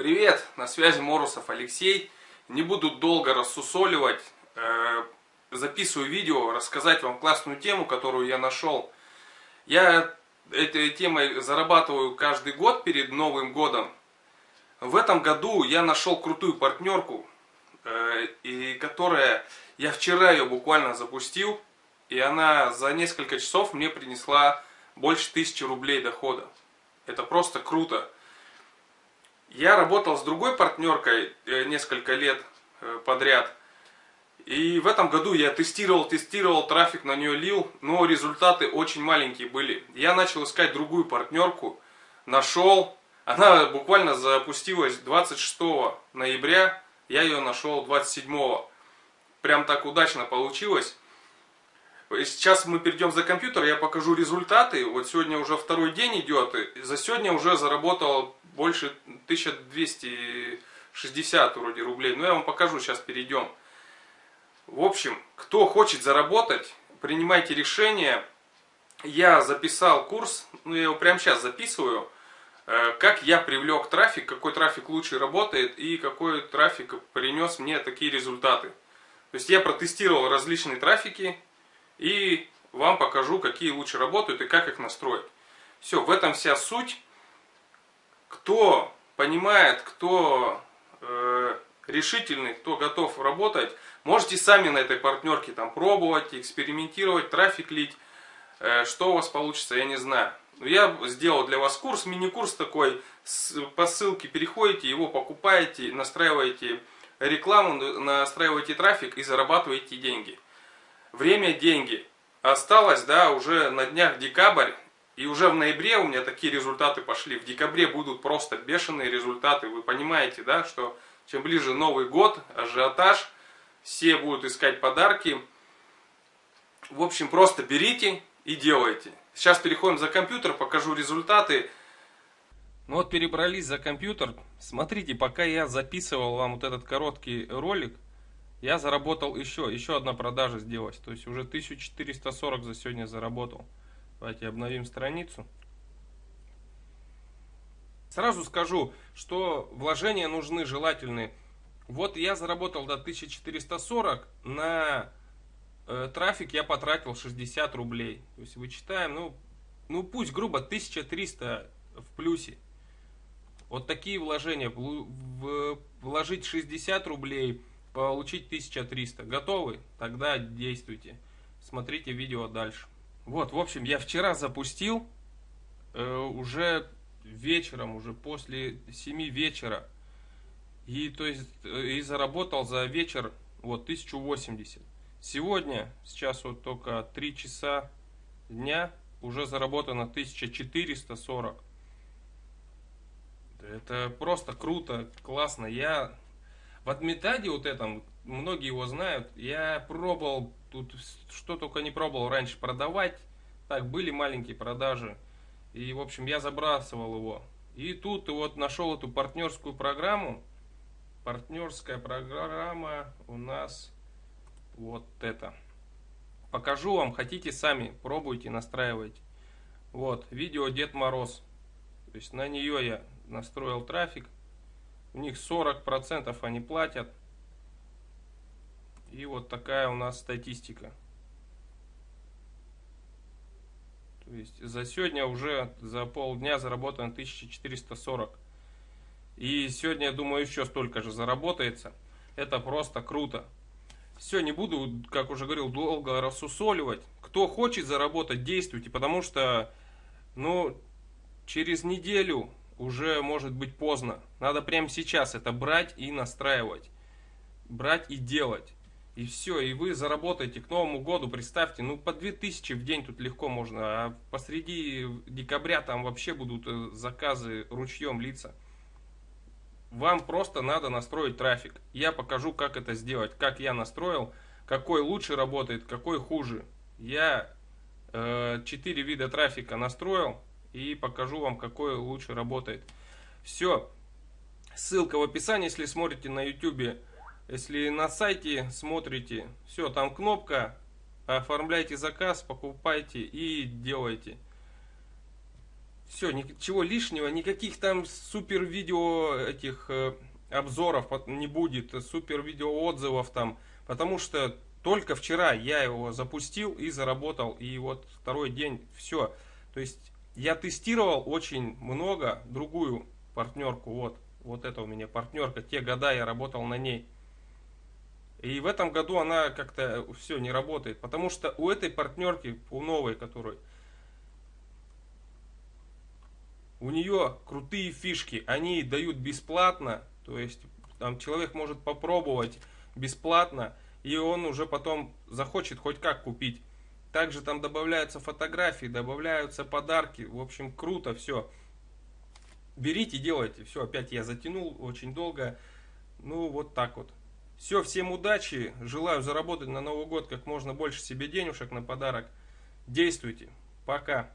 Привет, на связи Морусов Алексей. Не буду долго рассусоливать, э, записываю видео, рассказать вам классную тему, которую я нашел. Я этой темой зарабатываю каждый год перед Новым годом. В этом году я нашел крутую партнерку, э, и которая, я вчера ее буквально запустил, и она за несколько часов мне принесла больше тысячи рублей дохода. Это просто круто. Я работал с другой партнеркой э, несколько лет э, подряд. И в этом году я тестировал, тестировал, трафик на нее лил, но результаты очень маленькие были. Я начал искать другую партнерку, нашел. Она буквально запустилась 26 ноября, я ее нашел 27. Прям так удачно получилось. Сейчас мы перейдем за компьютер, я покажу результаты. Вот сегодня уже второй день идет. За сегодня уже заработал больше 1260 вроде рублей. Но я вам покажу, сейчас перейдем. В общем, кто хочет заработать, принимайте решение. Я записал курс, ну я его прямо сейчас записываю. Э, как я привлек трафик, какой трафик лучше работает и какой трафик принес мне такие результаты. То есть я протестировал различные трафики, и вам покажу, какие лучше работают и как их настроить. Все, в этом вся суть. Кто понимает, кто э, решительный, кто готов работать, можете сами на этой партнерке там пробовать, экспериментировать, трафик лить. Э, что у вас получится, я не знаю. Я сделал для вас курс, мини-курс такой, по ссылке переходите, его покупаете, настраиваете рекламу, настраиваете трафик и зарабатываете деньги. Время – деньги. Осталось, да, уже на днях декабрь, и уже в ноябре у меня такие результаты пошли. В декабре будут просто бешеные результаты. Вы понимаете, да, что чем ближе Новый год, ажиотаж, все будут искать подарки. В общем, просто берите и делайте. Сейчас переходим за компьютер, покажу результаты. Ну вот перебрались за компьютер. Смотрите, пока я записывал вам вот этот короткий ролик, я заработал еще, еще одна продажа сделалась. То есть уже 1440 за сегодня заработал. Давайте обновим страницу. Сразу скажу, что вложения нужны желательные. Вот я заработал до 1440, на э, трафик я потратил 60 рублей. То есть вычитаем, ну, ну пусть грубо 1300 в плюсе. Вот такие вложения. Вложить 60 рублей получить 1300. Готовы? Тогда действуйте. Смотрите видео дальше. Вот, в общем, я вчера запустил, э, уже вечером, уже после 7 вечера. И, то есть, э, и заработал за вечер вот 1080. Сегодня, сейчас вот только 3 часа дня, уже заработано 1440. Это просто круто, классно. Я в Адмитаде вот этом, многие его знают, я пробовал, тут что только не пробовал раньше продавать. Так, были маленькие продажи. И, в общем, я забрасывал его. И тут вот нашел эту партнерскую программу. Партнерская программа у нас вот это. Покажу вам, хотите сами, пробуйте, настраивайте. Вот, видео Дед Мороз. То есть на нее я настроил трафик. У них 40% они платят. И вот такая у нас статистика. То есть за сегодня уже за полдня заработано 1440. И сегодня, я думаю, еще столько же заработается. Это просто круто. Все, не буду, как уже говорил, долго рассусоливать. Кто хочет заработать, действуйте, потому что, ну, через неделю уже может быть поздно. Надо прямо сейчас это брать и настраивать. Брать и делать. И все, и вы заработаете к Новому году, представьте, ну по 2000 в день тут легко можно, а посреди декабря там вообще будут э, заказы ручьем литься. Вам просто надо настроить трафик. Я покажу, как это сделать, как я настроил, какой лучше работает, какой хуже. Я э, 4 вида трафика настроил, и покажу вам, какой лучше работает. Все. Ссылка в описании, если смотрите на YouTube. Если на сайте смотрите, все, там кнопка. Оформляйте заказ, покупайте и делайте. Все, ничего лишнего, никаких там супер видео этих э, обзоров не будет, супер видео отзывов там, потому что только вчера я его запустил и заработал, и вот второй день все. То есть я тестировал очень много другую партнерку, вот, вот это у меня партнерка, те года я работал на ней. И в этом году она как-то все не работает, потому что у этой партнерки, у новой, которой, у нее крутые фишки, они дают бесплатно, то есть там человек может попробовать бесплатно, и он уже потом захочет хоть как купить. Также там добавляются фотографии, добавляются подарки. В общем, круто все. Берите, делайте. Все, опять я затянул очень долго. Ну, вот так вот. Все, всем удачи. Желаю заработать на Новый год как можно больше себе денежек на подарок. Действуйте. Пока.